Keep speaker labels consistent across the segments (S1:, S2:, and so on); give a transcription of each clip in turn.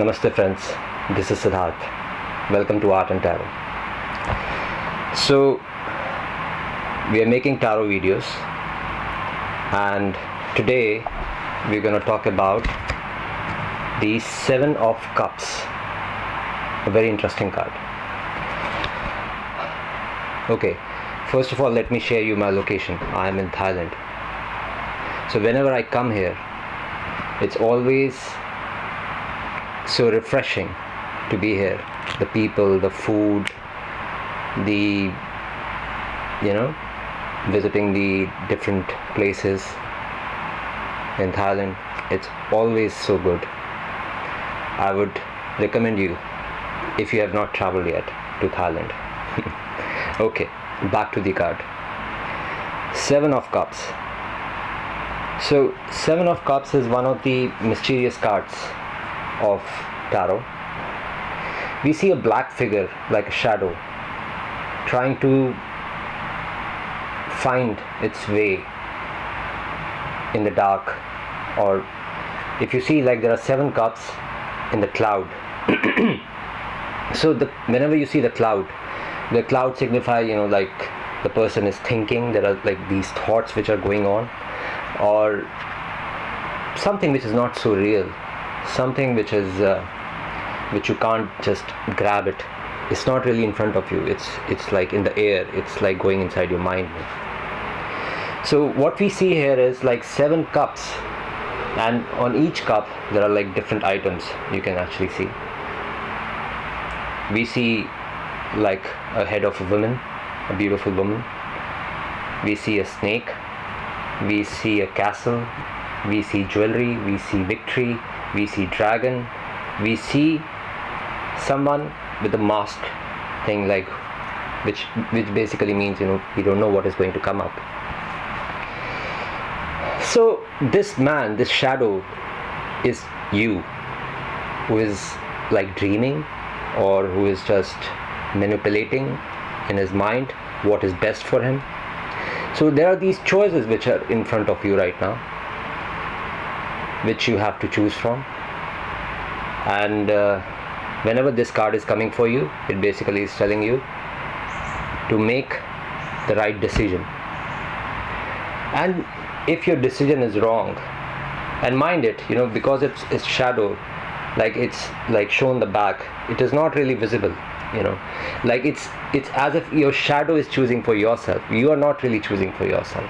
S1: Namaste friends, this is Siddharth. Welcome to Art and Tarot. So, we are making tarot videos and today we're going to talk about the Seven of Cups. A very interesting card. Okay, first of all, let me share you my location. I am in Thailand. So, whenever I come here, it's always so refreshing to be here. The people the food the you know visiting the different places in thailand it's always so good. I would recommend you if you have not traveled yet to thailand. Okay back to the card. Seven of cups. So seven of cups is one of the mysterious cards of tarot, we see a black figure like a shadow trying to find its way in the dark or if you see like there are seven cups in the cloud. So the whenever you see the cloud the cloud signify you know like the person is thinking there are like these thoughts which are going on or something which is not so real something which is uh, which you can't just grab it. It's not really in front of you. It's it's like in the air. It's like going inside your mind. So what we see here is like seven cups and on each cup there are like different items you can actually see. We see like a head of a woman a beautiful woman. We see a snake. We see a castle we see jewelry we see victory we see dragon we see someone with a mask thing like which which basically means you know we don't know what is going to come up. So this man this shadow is you who is like dreaming or who is just manipulating in his mind what is best for him. So there are these choices which are in front of you right now which you have to choose from. And uh, whenever this card is coming for you it basically is telling you to make the right decision. And if your decision is wrong and mind it you know because it's it's shadow like it's like shown the back it is not really visible you know. Like it's it's as if your shadow is choosing for yourself. You are not really choosing for yourself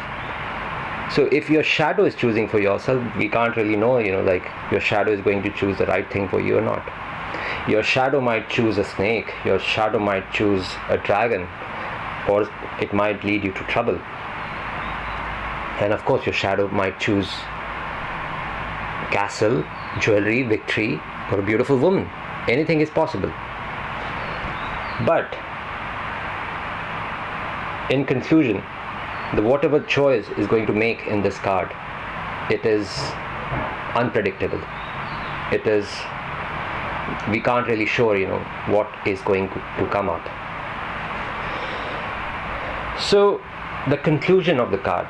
S1: so if your shadow is choosing for yourself we can't really know you know like your shadow is going to choose the right thing for you or not. Your shadow might choose a snake your shadow might choose a dragon or it might lead you to trouble. And of course your shadow might choose castle jewelry victory or a beautiful woman. Anything is possible. But in conclusion the whatever choice is going to make in this card it is unpredictable. It is we can't really sure you know what is going to come up. So the conclusion of the card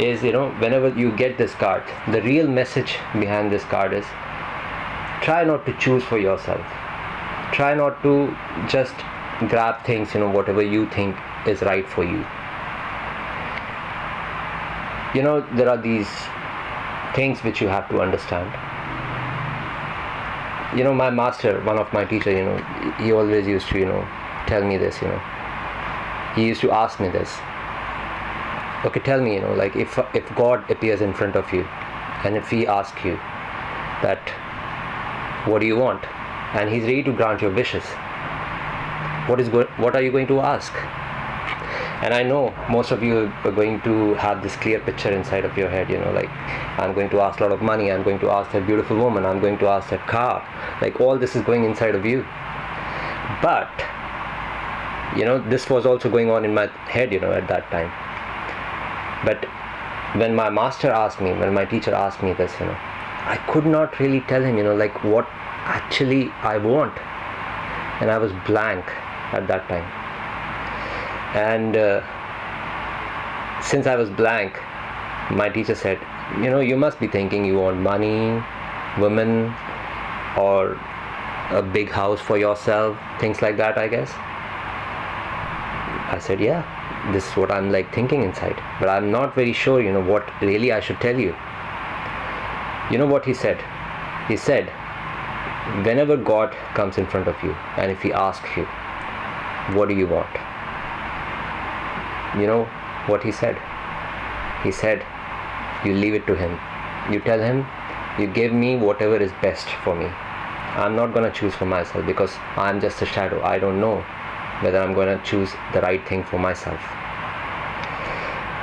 S1: is you know whenever you get this card the real message behind this card is try not to choose for yourself. Try not to just grab things you know whatever you think is right for you you know there are these things which you have to understand. You know my master one of my teacher you know he always used to you know tell me this you know. He used to ask me this. Okay tell me you know like if if god appears in front of you and if he asks you that what do you want? And he's ready to grant your wishes. What is go- what are you going to ask and i know most of you are going to have this clear picture inside of your head you know like i'm going to ask a lot of money i'm going to ask that beautiful woman i'm going to ask that car. Like all this is going inside of you. But you know this was also going on in my head you know at that time. But when my master asked me when my teacher asked me this you know i could not really tell him you know like what actually i want. And i was blank at that time and uh, since I was blank, my teacher said, you know, you must be thinking you want money, women, or a big house for yourself things like that i guess. I said yeah this is what i'm like thinking inside but i'm not very sure you know what really i should tell you. You know what he said? He said whenever god comes in front of you and if he asks you what do you want you know what he said? He said you leave it to him. You tell him you give me whatever is best for me. I'm not going to choose for myself because i'm just a shadow. I don't know whether i'm going to choose the right thing for myself.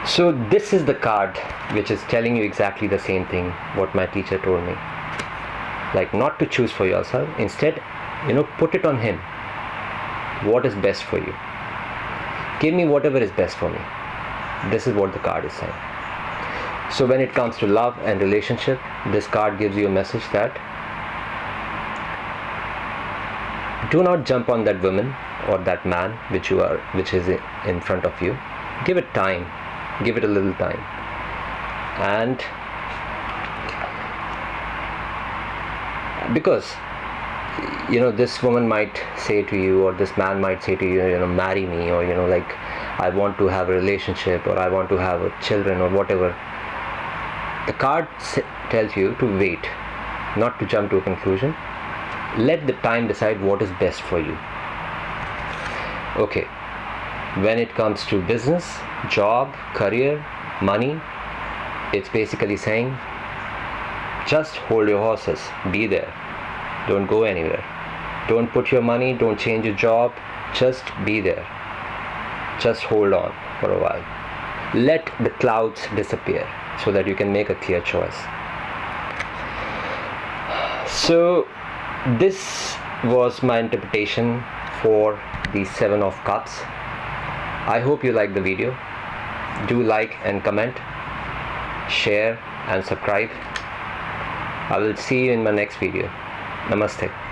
S1: So this is the card which is telling you exactly the same thing what my teacher told me. Like not to choose for yourself. Instead you know put it on him. What is best for you give me whatever is best for me. This is what the card is saying. So when it comes to love and relationship this card gives you a message that do not jump on that woman or that man which you are which is in front of you. Give it time. Give it a little time. And because you know this woman might say to you or this man might say to you you know marry me or you know like i want to have a relationship or i want to have children or whatever. The card tells you to wait not to jump to a conclusion. Let the time decide what is best for you. Okay. When it comes to business job career money it's basically saying just hold your horses be there don't go anywhere. Don't put your money don't change your job. Just be there. Just hold on for a while. Let the clouds disappear so that you can make a clear choice. So this was my interpretation for the seven of cups. I hope you like the video. Do like and comment. Share and subscribe. I will see you in my next video namaste